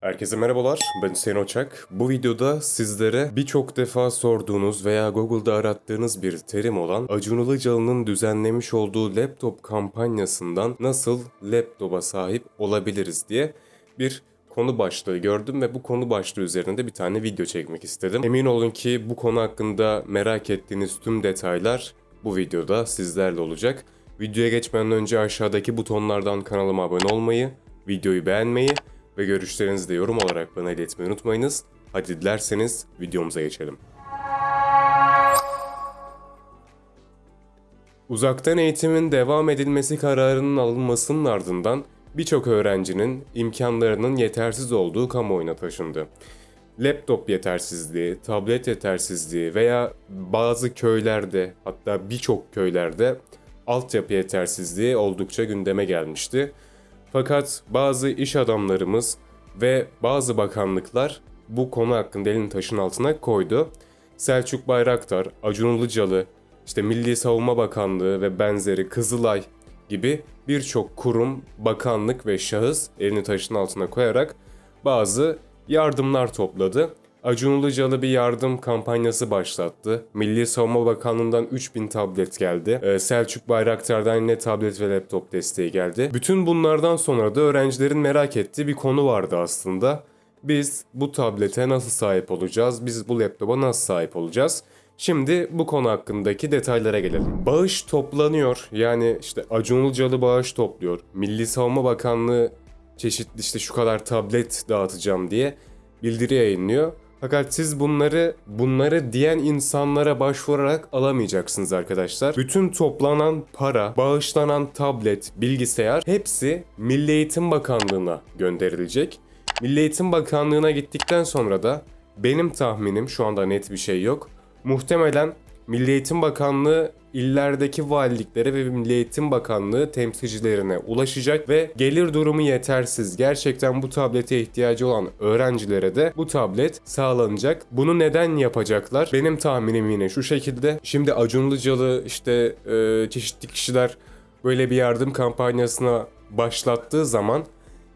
Herkese merhabalar, ben Hüseyin Oçak. Bu videoda sizlere birçok defa sorduğunuz veya Google'da arattığınız bir terim olan Acun Ilıcalı'nın düzenlemiş olduğu laptop kampanyasından nasıl laptopa sahip olabiliriz diye bir konu başlığı gördüm ve bu konu başlığı üzerinde bir tane video çekmek istedim. Emin olun ki bu konu hakkında merak ettiğiniz tüm detaylar bu videoda sizlerle olacak. Videoya geçmeden önce aşağıdaki butonlardan kanalıma abone olmayı, videoyu beğenmeyi ve görüşlerinizi de yorum olarak bana iletmeyi unutmayınız. Hadi dilerseniz videomuza geçelim. Uzaktan eğitimin devam edilmesi kararının alınmasının ardından birçok öğrencinin imkanlarının yetersiz olduğu kamuoyuna taşındı. Laptop yetersizliği, tablet yetersizliği veya bazı köylerde hatta birçok köylerde altyapı yetersizliği oldukça gündeme gelmişti. Fakat bazı iş adamlarımız ve bazı bakanlıklar bu konu hakkında elini taşın altına koydu. Selçuk Bayraktar, Acun Ilıcalı, işte Milli Savunma Bakanlığı ve benzeri Kızılay gibi birçok kurum, bakanlık ve şahıs elini taşın altına koyarak bazı yardımlar topladı. Acun Ilıcalı bir yardım kampanyası başlattı. Milli Savunma Bakanlığı'ndan 3000 tablet geldi. Ee, Selçuk Bayraktar'dan yine tablet ve laptop desteği geldi. Bütün bunlardan sonra da öğrencilerin merak ettiği bir konu vardı aslında. Biz bu tablete nasıl sahip olacağız? Biz bu laptopa nasıl sahip olacağız? Şimdi bu konu hakkındaki detaylara gelelim. Bağış toplanıyor. Yani işte Acun Ilıcalı bağış topluyor. Milli Savunma Bakanlığı çeşitli işte şu kadar tablet dağıtacağım diye bildiri yayınlıyor. Fakat siz bunları bunları diyen insanlara başvurarak alamayacaksınız arkadaşlar. Bütün toplanan para, bağışlanan tablet, bilgisayar hepsi Milli Eğitim Bakanlığı'na gönderilecek. Milli Eğitim Bakanlığı'na gittikten sonra da benim tahminim şu anda net bir şey yok. Muhtemelen Milli Eğitim Bakanlığı illerdeki valiliklere ve Milli Eğitim Bakanlığı temsilcilerine ulaşacak ve gelir durumu yetersiz gerçekten bu tablete ihtiyacı olan öğrencilere de bu tablet sağlanacak. Bunu neden yapacaklar? Benim tahminim yine şu şekilde. Şimdi Acun Ilıcalı işte e, çeşitli kişiler böyle bir yardım kampanyasına başlattığı zaman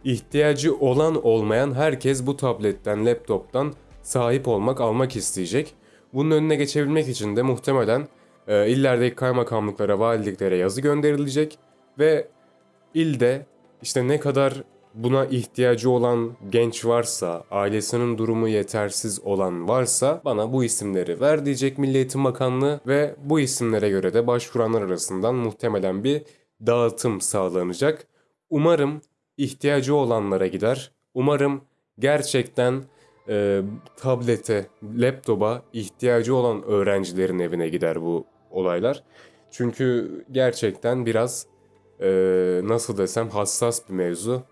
ihtiyacı olan olmayan herkes bu tabletten, laptoptan sahip olmak, almak isteyecek. Bunun önüne geçebilmek için de muhtemelen e, illerdeki kaymakamlıklara, valiliklere yazı gönderilecek ve ilde işte ne kadar buna ihtiyacı olan genç varsa, ailesinin durumu yetersiz olan varsa bana bu isimleri ver diyecek Milli Eğitim Bakanlığı ve bu isimlere göre de başvuranlar arasından muhtemelen bir dağıtım sağlanacak. Umarım ihtiyacı olanlara gider. Umarım gerçekten e, tablete, laptopa ihtiyacı olan öğrencilerin evine gider bu olaylar. Çünkü gerçekten biraz e, nasıl desem hassas bir mevzu.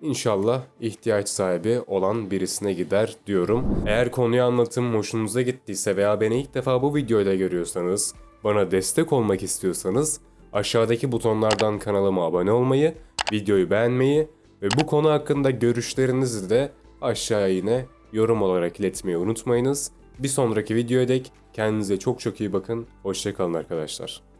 İnşallah ihtiyaç sahibi olan birisine gider diyorum. Eğer konuyu anlatım hoşunuza gittiyse veya beni ilk defa bu videoyla görüyorsanız, bana destek olmak istiyorsanız aşağıdaki butonlardan kanalıma abone olmayı, videoyu beğenmeyi ve bu konu hakkında görüşlerinizi de aşağıya yine yorum olarak iletmeyi unutmayınız. Bir sonraki videoya dek kendinize çok çok iyi bakın. Hoşçakalın arkadaşlar.